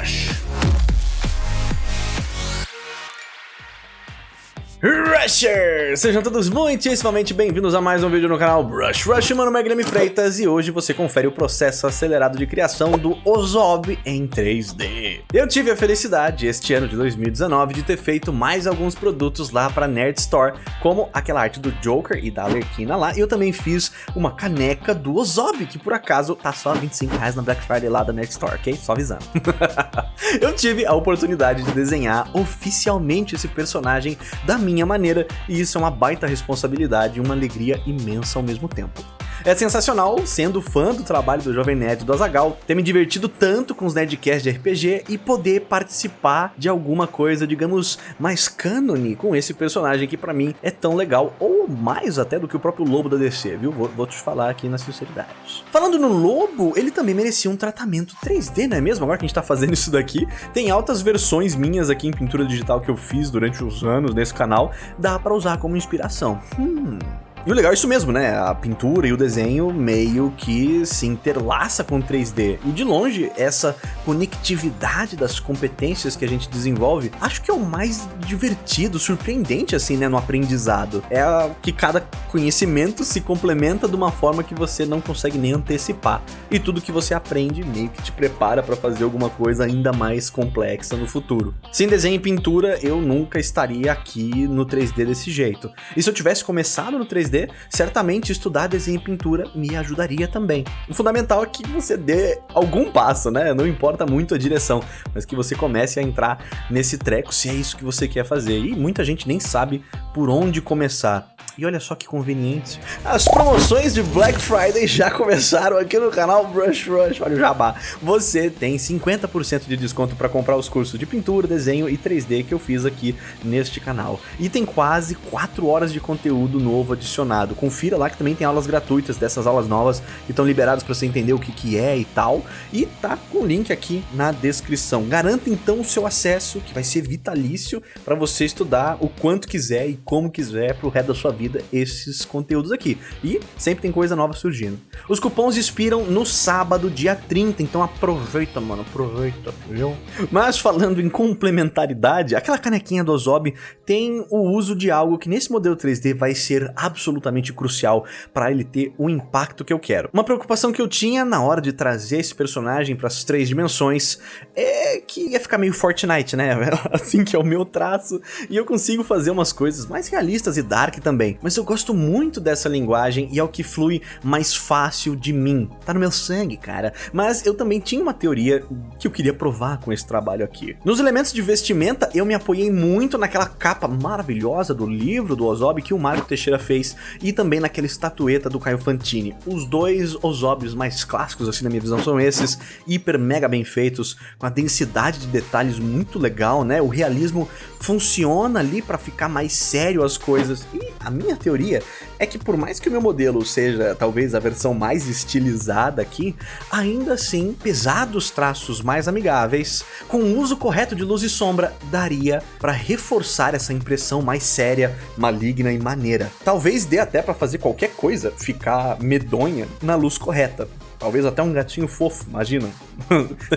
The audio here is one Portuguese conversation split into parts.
Rush. Rushers! Sejam todos muitíssimamente bem-vindos a mais um vídeo no canal Brush Rush, mano, meu Guilherme Freitas, e hoje você confere o processo acelerado de criação do Ozob em 3D. Eu tive a felicidade, este ano de 2019, de ter feito mais alguns produtos lá para Nerd Store, como aquela arte do Joker e da Alerquina lá, e eu também fiz uma caneca do Ozob, que por acaso tá só 25 reais na Black Friday lá da Nerd Store, ok? Só avisando. eu tive a oportunidade de desenhar oficialmente esse personagem da minha minha maneira, e isso é uma baita responsabilidade e uma alegria imensa ao mesmo tempo. É sensacional, sendo fã do trabalho do Jovem Nerd do Azagal, ter me divertido tanto com os Nerdcasts de RPG e poder participar de alguma coisa, digamos, mais cânone com esse personagem que pra mim é tão legal, ou mais até do que o próprio Lobo da DC, viu? Vou, vou te falar aqui na sinceridade. Falando no Lobo, ele também merecia um tratamento 3D, não é mesmo? Agora que a gente tá fazendo isso daqui, tem altas versões minhas aqui em pintura digital que eu fiz durante os anos nesse canal, dá pra usar como inspiração. Hum... E o legal é isso mesmo, né? A pintura e o desenho meio que se interlaça com 3D. E de longe, essa conectividade das competências que a gente desenvolve, acho que é o mais divertido, surpreendente assim, né, no aprendizado. É que cada conhecimento se complementa de uma forma que você não consegue nem antecipar. E tudo que você aprende meio que te prepara para fazer alguma coisa ainda mais complexa no futuro. Sem desenho e pintura, eu nunca estaria aqui no 3D desse jeito. E se eu tivesse começado no 3D 3D, certamente estudar desenho e pintura me ajudaria também. O fundamental é que você dê algum passo, né? Não importa muito a direção, mas que você comece a entrar nesse treco se é isso que você quer fazer. E muita gente nem sabe por onde começar. E olha só que conveniente. As promoções de Black Friday já começaram aqui no canal Brush Rush. Olha o jabá. Você tem 50% de desconto para comprar os cursos de pintura, desenho e 3D que eu fiz aqui neste canal. E tem quase 4 horas de conteúdo novo adicionado. Confira lá que também tem aulas gratuitas dessas aulas novas que estão liberadas para você entender o que, que é e tal. E tá com o link aqui na descrição. Garanta então o seu acesso, que vai ser vitalício para você estudar o quanto quiser e como quiser pro resto da sua vida vida esses conteúdos aqui. E sempre tem coisa nova surgindo. Os cupons expiram no sábado, dia 30, então aproveita, mano, aproveita, viu? Mas falando em complementaridade, aquela canequinha do Ozob tem o uso de algo que nesse modelo 3D vai ser absolutamente crucial para ele ter o impacto que eu quero. Uma preocupação que eu tinha na hora de trazer esse personagem para as três dimensões é que ia ficar meio Fortnite, né? assim que é o meu traço, e eu consigo fazer umas coisas mais realistas e dark também mas eu gosto muito dessa linguagem e é o que flui mais fácil de mim. Tá no meu sangue, cara. Mas eu também tinha uma teoria que eu queria provar com esse trabalho aqui. Nos elementos de vestimenta, eu me apoiei muito naquela capa maravilhosa do livro do Ozob que o Marco Teixeira fez e também naquela estatueta do Caio Fantini. Os dois Ozobs mais clássicos, assim, na minha visão, são esses, hiper mega bem feitos, com a densidade de detalhes muito legal, né? O realismo funciona ali para ficar mais sério as coisas. E a minha teoria é que por mais que o meu modelo seja talvez a versão mais estilizada aqui, ainda assim, pesados traços mais amigáveis, com o uso correto de luz e sombra, daria para reforçar essa impressão mais séria, maligna e maneira. Talvez dê até para fazer qualquer coisa ficar medonha na luz correta. Talvez até um gatinho fofo, imagina.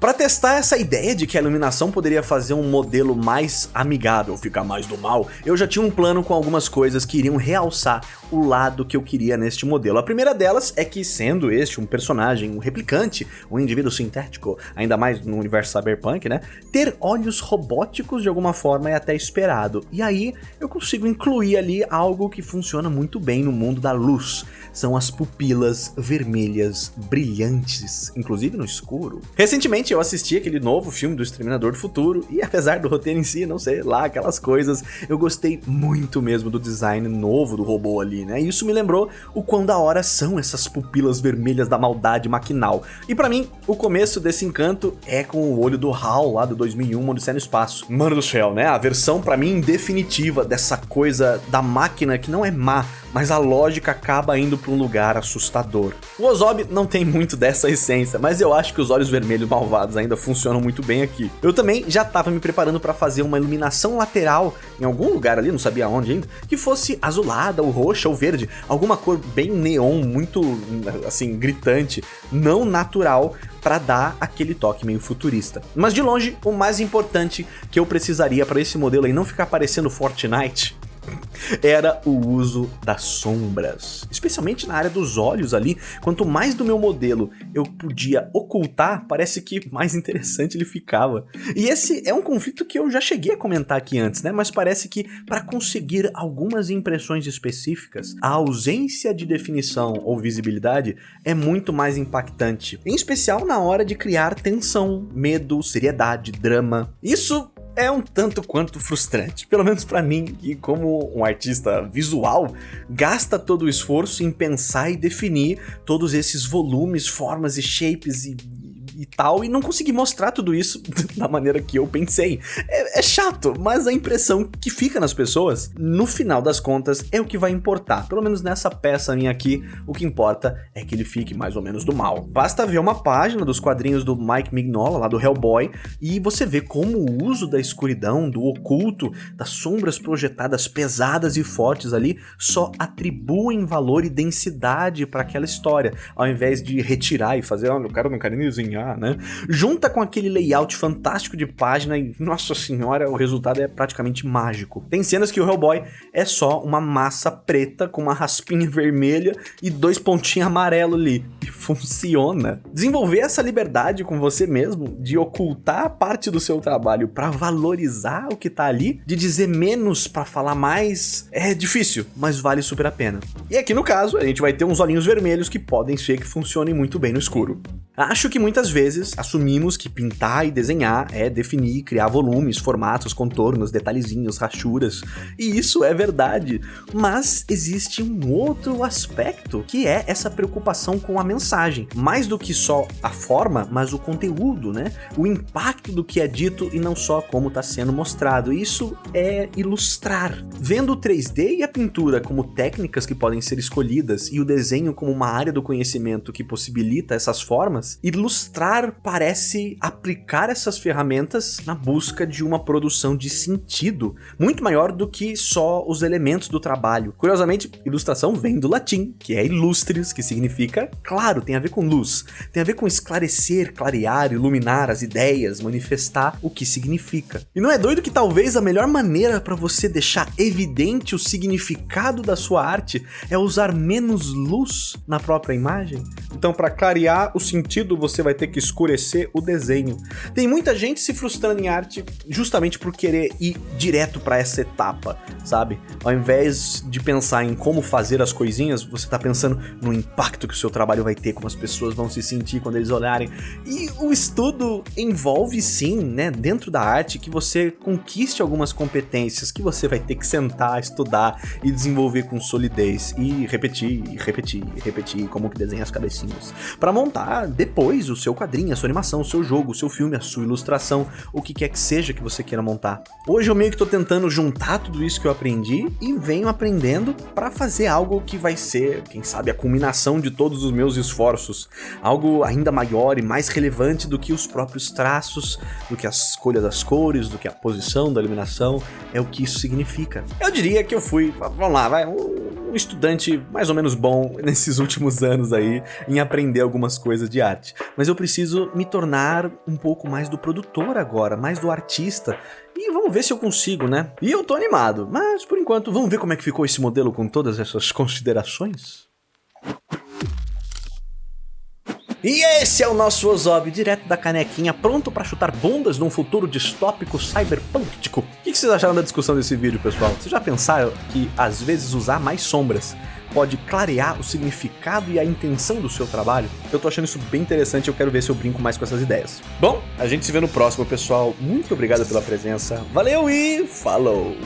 Para testar essa ideia de que a iluminação poderia fazer um modelo mais amigável, ficar mais do mal, eu já tinha um plano com algumas coisas que iriam realçar o lado que eu queria neste modelo. A primeira delas é que, sendo este um personagem, um replicante, um indivíduo sintético, ainda mais no universo cyberpunk, né, ter olhos robóticos de alguma forma é até esperado. E aí eu consigo incluir ali algo que funciona muito bem no mundo da luz. São as pupilas vermelhas brilhantes, inclusive no escuro. Recentemente eu assisti aquele novo filme do Exterminador do Futuro e apesar do roteiro em si, não sei lá, aquelas coisas, eu gostei muito mesmo do design novo do robô ali, né? E isso me lembrou o quão da hora são essas pupilas vermelhas da maldade maquinal. E para mim, o começo desse encanto é com o olho do HAL lá do 2001, Odisseia no Espaço. Mano do céu, né? A versão para mim definitiva dessa coisa da máquina que não é má, mas a lógica acaba indo para um lugar assustador. O Ozob Não tem muito dessa essência, mas eu acho que os olhos vermelhos malvados ainda funcionam muito bem aqui. Eu também já tava me preparando para fazer uma iluminação lateral em algum lugar ali, não sabia onde ainda, que fosse azulada, ou roxa, ou verde, alguma cor bem neon, muito, assim, gritante, não natural, para dar aquele toque meio futurista. Mas de longe, o mais importante que eu precisaria para esse modelo aí não ficar parecendo Fortnite era o uso das sombras, especialmente na área dos olhos ali, quanto mais do meu modelo eu podia ocultar, parece que mais interessante ele ficava. E esse é um conflito que eu já cheguei a comentar aqui antes, né, mas parece que para conseguir algumas impressões específicas, a ausência de definição ou visibilidade é muito mais impactante, em especial na hora de criar tensão, medo, seriedade, drama. Isso é um tanto quanto frustrante, pelo menos para mim, que como um artista visual, gasta todo o esforço em pensar e definir todos esses volumes, formas e shapes e e tal, e não consegui mostrar tudo isso da maneira que eu pensei. É, é, chato, mas a impressão que fica nas pessoas, no final das contas, é o que vai importar. Pelo menos nessa peça minha aqui, o que importa é que ele fique mais ou menos do mal. Basta ver uma página dos quadrinhos do Mike Mignola, lá do Hellboy, e você vê como o uso da escuridão, do oculto, das sombras projetadas pesadas e fortes ali, só atribuem valor e densidade para aquela história, ao invés de retirar e fazer, olha, o cara não quer nem desenhar, né? Junta com aquele layout fantástico de página e, nossa senhora, o resultado é praticamente mágico. Tem cenas que o Hellboy é só uma massa preta com uma raspinha vermelha e dois pontinhos amarelos ali. E funciona. Desenvolver essa liberdade com você mesmo, de ocultar parte do seu trabalho para valorizar o que tá ali, de dizer menos para falar mais, é difícil, mas vale super a pena. E aqui no caso, a gente vai ter uns olhinhos vermelhos que podem ser que funcionem muito bem no escuro. Acho que muitas vezes assumimos que pintar e desenhar é definir, criar volumes, formatos, contornos, detalhezinhos, rachuras, e isso é verdade, mas existe um outro aspecto que é essa preocupação com a mensagem, mais do que só a forma, mas o conteúdo, né? O impacto do que é dito e não só como está sendo mostrado. Isso é ilustrar. Vendo o 3D e a pintura como técnicas que podem ser escolhidas e o desenho como uma área do conhecimento que possibilita essas formas, Ilustrar parece aplicar essas ferramentas na busca de uma produção de sentido, muito maior do que só os elementos do trabalho. Curiosamente, ilustração vem do latim, que é illustres, que significa claro, tem a ver com luz, tem a ver com esclarecer, clarear, iluminar as ideias, manifestar o que significa. E não é doido que talvez a melhor maneira para você deixar evidente o significado da sua arte é usar menos luz na própria imagem? Então, para clarear o sentido você vai ter que escurecer o desenho. Tem muita gente se frustrando em arte justamente por querer ir direto para essa etapa, sabe? Ao invés de pensar em como fazer as coisinhas, você tá pensando no impacto que o seu trabalho vai ter, como as pessoas vão se sentir quando eles olharem. E o estudo envolve sim, né, dentro da arte, que você conquiste algumas competências que você vai ter que sentar, estudar e desenvolver com solidez e repetir, e repetir, e repetir como que desenha as cabecinhas. Para montar depois o seu quadrinho, a sua animação, o seu jogo, o seu filme, a sua ilustração, o que quer que seja que você queira montar. Hoje eu meio que tô tentando juntar tudo isso que eu aprendi e venho aprendendo para fazer algo que vai ser, quem sabe, a culminação de todos os meus esforços. Algo ainda maior e mais relevante do que os próprios traços, do que a escolha das cores, do que a posição da iluminação, é o que isso significa. Eu diria que eu fui, vamos lá, vai, estudante mais ou menos bom nesses últimos anos aí em aprender algumas coisas de arte. Mas eu preciso me tornar um pouco mais do produtor agora, mais do artista. E vamos ver se eu consigo, né? E eu tô animado, mas por enquanto vamos ver como é que ficou esse modelo com todas essas considerações? E esse é o nosso Ozob, direto da canequinha, pronto para chutar bundas num futuro distópico cyberpúntico. O que vocês acharam da discussão desse vídeo, pessoal? Vocês já pensaram que às vezes usar mais sombras pode clarear o significado e a intenção do seu trabalho? Eu tô achando isso bem interessante e eu quero ver se eu brinco mais com essas ideias. Bom, a gente se vê no próximo, pessoal. Muito obrigado pela presença. Valeu e falou!